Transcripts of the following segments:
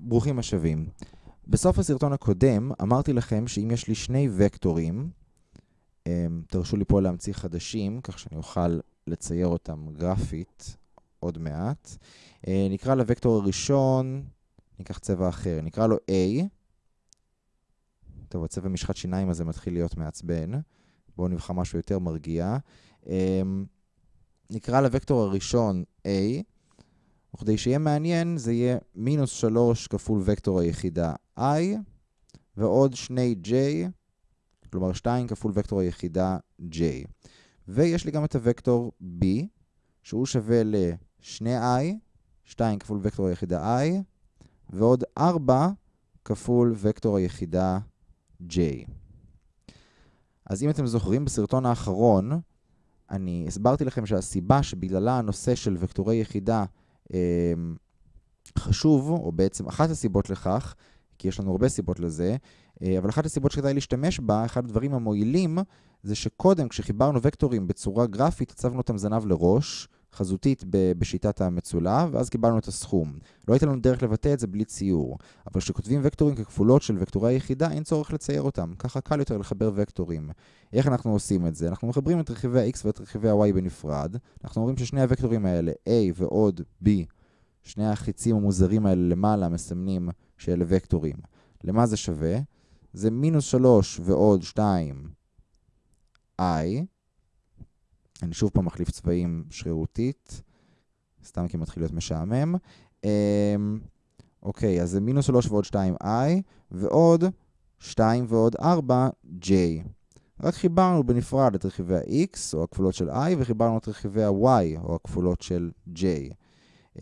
ברוכים השבים. בסוף הסרטון הקודם אמרתי לכם שאם יש לי שני וקטורים, אמ, תרשו לי פה להמציא חדשים, כך שאני אוכל לצייר אותם גרפית עוד מעט. אה, נקרא לוקטור הראשון, ניקח צבע אחר, נקרא לו A. טוב, הצבע משחת שיניים הזה מתחיל להיות מעצבן. בואו נבחר משהו יותר מרגיע. אמ, נקרא לוקטור הראשון A. וכדי שיהיה מעניין, זה יהיה מינוס 3 כפול וקטור היחידה i, ועוד שני j, כלומר 2 כפול וקטור היחידה j. ויש לי גם את הוקטור b, שהוא שווה ל-2i, 2 כפול וקטור היחידה i, ועוד 4 כפול וקטור היחידה j. אז אם אתם זוכרים, בסרטון האחרון, אני הסברתי לכם שהסיבה שבגללה הנושא של וקטורי יחידה חשוב, או בעצם אחת הסיבות לכך, כי יש לנו הרבה סיבות לזה, אה, אבל אחת הסיבות שכדאי להשתמש בה, אחד הדברים המועילים, זה שקודם, כשחיברנו וקטורים בצורה גרפית, הצבנו אותם זנב לראש, חזותית בשיטת המצולע, ואז קיבלנו את הסכום. לא הייתה לנו דרך לבטא את זה בלי ציור. אבל כשכותבים וקטורים ככפולות של וקטורי היחידה, אין צורך לצייר אותם. ככה קל יותר לחבר וקטורים. איך אנחנו עושים את זה? אנחנו מחברים את רכיבי ה-x ואת רכיבי ה-y בנפרד. אנחנו אומרים ששני הוקטורים האלה, a ועוד b, שני החיצים המוזרים האלה למעלה מסמנים שאלה וקטורים. למה זה שווה? זה מינוס 3 ועוד 2 i. אני שוב פעם מחליף צבעים שרירותית, סתם כי מתחיל להיות משעמם. אמ, אוקיי, אז זה מינוס 3 ועוד 2i, ועוד 2 ועוד 4j. רק חיברנו בנפרד את רכיבי ה-x, או הכפולות של i, וחיברנו את רכיבי ה-y, או הכפולות של j. Uh,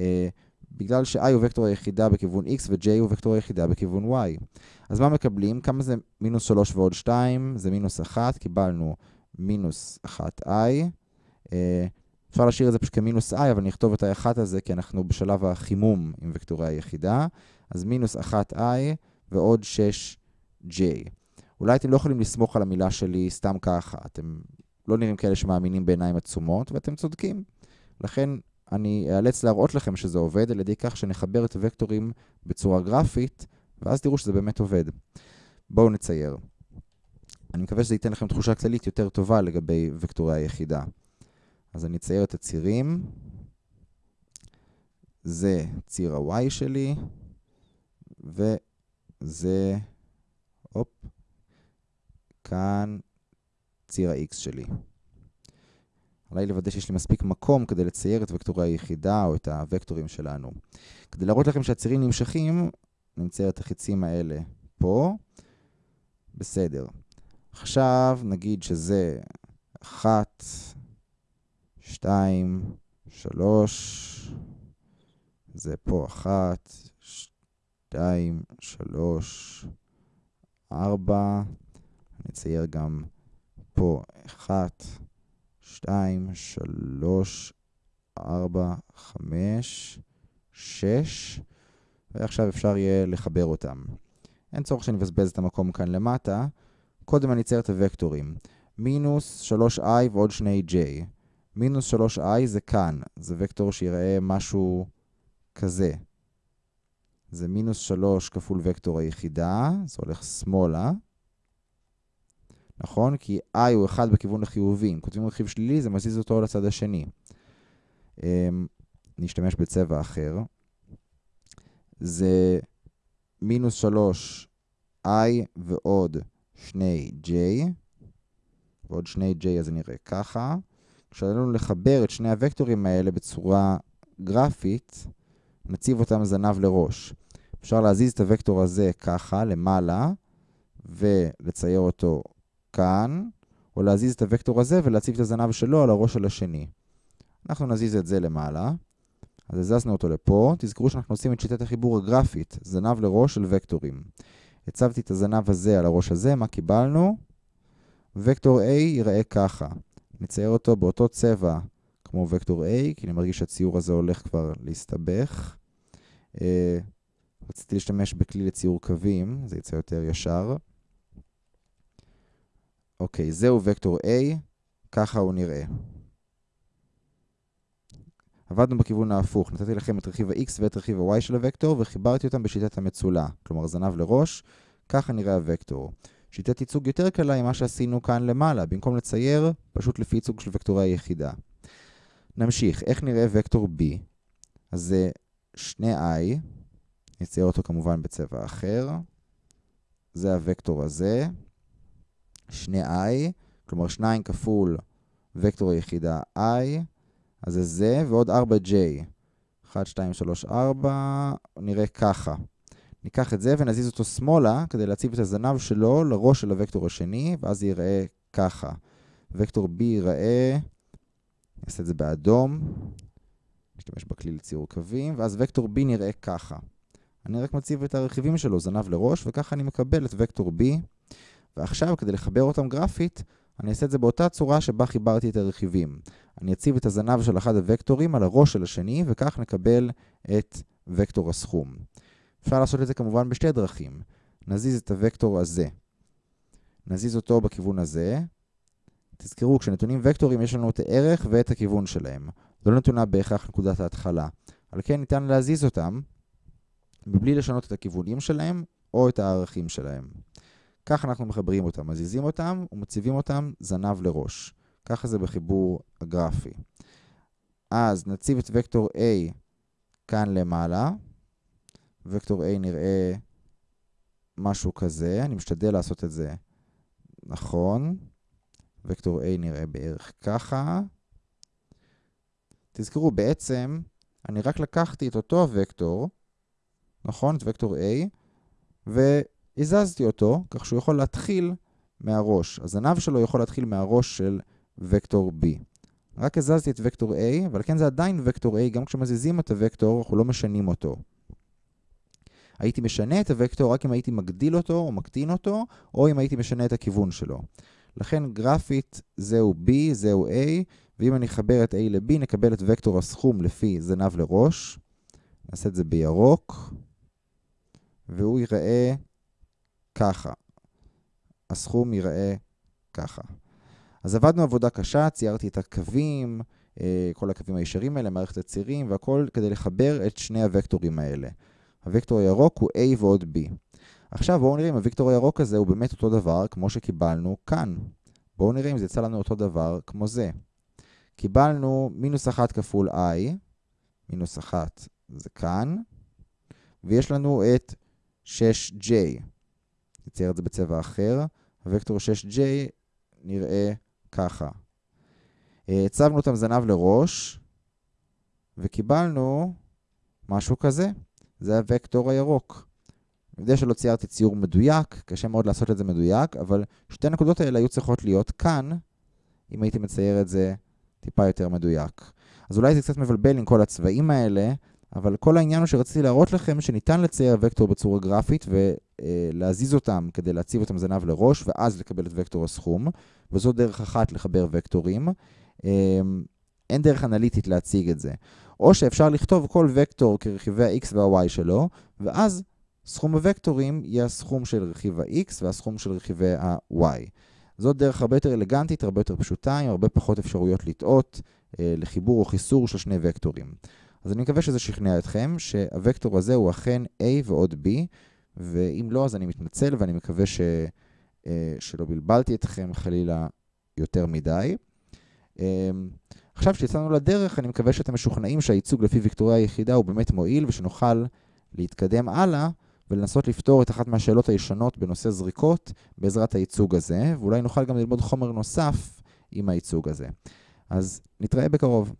בגלל ש-i הוא וקטור היחידה בכיוון x, ו-j הוא וקטור היחידה בכיוון y. אז מה מקבלים? כמה זה מינוס 3 ועוד 2? זה מינוס 1, קיבלנו מינוס 1i. אה, אפשר להשאיר את זה פשוט כמינוס i, אבל נכתוב את ה-1 הזה, כי אנחנו בשלב החימום עם וקטורי היחידה. אז מינוס 1i ועוד 6j. אולי אתם לא יכולים לסמוך על המילה שלי סתם ככה. אתם לא נראים כאלה שמאמינים בעיניים עצומות, ואתם צודקים. לכן אני אאלץ להראות לכם שזה עובד על ידי כך שנחבר את הוקטורים בצורה גרפית, ואז תראו שזה באמת עובד. בואו נצייר. אני מקווה שזה ייתן לכם תחושה כללית יותר טובה לגבי וקטורי היחידה. אז אני אצייר את הצירים. זה ציר ה-y שלי, וזה, הופ, כאן ציר ה-x שלי. עליי לוודא שיש לי מספיק מקום כדי לצייר את וקטורי היחידה או את הוקטורים שלנו. כדי להראות לכם שהצירים נמשכים, נצייר את החיצים האלה פה. בסדר. עכשיו נגיד שזה 1, 2, 3, זה פה 1, 2, 3, 4, נצייר גם פה 1, 2, 3, 4, 5, 6, ועכשיו אפשר יהיה לחבר אותם. אין צורך שאני אבזבז את המקום כאן למטה. קודם אני אצייר את הוקטורים. מינוס 3i ועוד 2j. מינוס 3i זה כאן. זה וקטור שיראה משהו כזה. זה מינוס 3 כפול וקטור היחידה, זה הולך שמאלה. נכון? כי i הוא 1 בכיוון החיובי. אם כותבים רכיב שלילי, זה מזיז אותו לצד השני. אמ, נשתמש בצבע אחר. זה מינוס 3 i ועוד 2j, ועוד 2j אז זה נראה ככה. כשעלינו לחבר את שני הוקטורים האלה בצורה גרפית, נציב אותם זנב לראש. אפשר להזיז את הוקטור הזה ככה, למעלה, ולצייר אותו כאן, או להזיז את הוקטור הזה ולהציב את הזנב שלו על הראש של השני. אנחנו נזיז את זה למעלה. אז הזזנו אותו לפה. תזכרו שאנחנו עושים את שיטת החיבור הגרפית, זנב לראש של וקטורים. הצבתי את הזנב הזה על הראש הזה, מה קיבלנו? וקטור A ייראה ככה. נצייר אותו באותו צבע כמו וקטור A, כי אני מרגיש שהציור הזה הולך כבר להסתבך. Uh, רציתי להשתמש בכלי לציור קווים, זה יצא יותר ישר. אוקיי, זהו וקטור A, ככה הוא נראה. עבדנו בכיוון ההפוך, נתתי לכם את רכיב ה-x ואת רכיב ה-y של הוקטור וחיברתי אותם בשיטת המצולה, כלומר זנב לראש, ככה נראה הוקטור. שיטת ייצוג יותר קלה היא מה שעשינו כאן למעלה, במקום לצייר, פשוט לפי ייצוג של וקטורי היחידה. נמשיך, איך נראה וקטור b? אז זה שני i, נצייר אותו כמובן בצבע אחר, זה הוקטור הזה, שני i, כלומר 2 כפול וקטור היחידה i, אז זה זה, ועוד 4j. 1, 2, 3, 4, נראה ככה. ניקח את זה ונזיז אותו שמאלה כדי להציב את הזנב שלו לראש של הוקטור השני, ואז ייראה ככה. וקטור b ייראה, נעשה את זה באדום, נשתמש בכלי לציור קווים, ואז וקטור b נראה ככה. אני רק מציב את הרכיבים שלו, זנב לראש, וככה אני מקבל את וקטור b. ועכשיו, כדי לחבר אותם גרפית, אני אעשה את זה באותה צורה שבה חיברתי את הרכיבים. אני אציב את הזנב של אחד הוקטורים על הראש של השני, וכך נקבל את וקטור הסכום. אפשר לעשות את זה כמובן בשתי דרכים. נזיז את הוקטור הזה. נזיז אותו בכיוון הזה. תזכרו, כשנתונים וקטורים יש לנו את הערך ואת הכיוון שלהם. זו לא נתונה בהכרח נקודת ההתחלה. על כן ניתן להזיז אותם מבלי לשנות את הכיוונים שלהם או את הערכים שלהם. כך אנחנו מחברים אותם, מזיזים אותם ומציבים אותם זנב לראש. ככה זה בחיבור הגרפי. אז נציב את וקטור A כאן למעלה. וקטור A נראה משהו כזה, אני משתדל לעשות את זה נכון. וקטור A נראה בערך ככה. תזכרו, בעצם אני רק לקחתי את אותו הוקטור, נכון? את וקטור A, והזזתי אותו, כך שהוא יכול להתחיל מהראש. הזנב שלו יכול להתחיל מהראש של וקטור B. רק הזזתי את וקטור A, אבל כן זה עדיין וקטור A, גם כשמזיזים את הוקטור, אנחנו לא משנים אותו. הייתי משנה את הוקטור רק אם הייתי מגדיל אותו או מקטין אותו, או אם הייתי משנה את הכיוון שלו. לכן גרפית זהו B, זהו A, ואם אני אחבר את A ל-B, נקבל את וקטור הסכום לפי זנב לראש. נעשה את זה בירוק, והוא ייראה ככה. הסכום ייראה ככה. אז עבדנו עבודה קשה, ציירתי את הקווים, אה, כל הקווים הישרים האלה, מערכת הצירים והכל, כדי לחבר את שני הוקטורים האלה. הוקטור הירוק הוא A ועוד B. עכשיו בואו נראה אם הוקטור הירוק הזה הוא באמת אותו דבר כמו שקיבלנו כאן. בואו נראה אם זה יצא לנו אותו דבר כמו זה. קיבלנו מינוס 1 כפול i, מינוס 1 זה כאן, ויש לנו את 6j. נצייר את זה בצבע אחר. הוקטור 6j נראה ככה. הצבנו אותם זנב לראש, וקיבלנו משהו כזה. זה הוקטור הירוק. אני יודע שלא ציירתי ציור מדויק, קשה מאוד לעשות את זה מדויק, אבל שתי הנקודות האלה היו צריכות להיות כאן, אם הייתי מצייר את זה טיפה יותר מדויק. אז אולי זה קצת מבלבל עם כל הצבעים האלה, אבל כל העניין הוא שרציתי להראות לכם שניתן לצייר וקטור בצורה גרפית ולהזיז אותם כדי להציב אותם זנב לראש, ואז לקבל את וקטור הסכום, וזו דרך אחת לחבר וקטורים. אמ, אין דרך אנליטית להציג את זה. או שאפשר לכתוב כל וקטור כרכיבי ה-x וה-y שלו, ואז סכום הוקטורים יהיה הסכום של רכיב ה-x והסכום של רכיבי ה-y. זאת דרך הרבה יותר אלגנטית, הרבה יותר פשוטה, עם הרבה פחות אפשרויות לטעות אה, לחיבור או חיסור של שני וקטורים. אז אני מקווה שזה שכנע אתכם, שהוקטור הזה הוא אכן a ועוד b, ואם לא, אז אני מתנצל ואני מקווה ש, אה, שלא בלבלתי אתכם חלילה יותר מדי. אה, עכשיו שיצאנו לדרך, אני מקווה שאתם משוכנעים שהייצוג לפי ויקטורי היחידה הוא באמת מועיל, ושנוכל להתקדם הלאה ולנסות לפתור את אחת מהשאלות הישנות בנושא זריקות בעזרת הייצוג הזה, ואולי נוכל גם ללמוד חומר נוסף עם הייצוג הזה. אז נתראה בקרוב.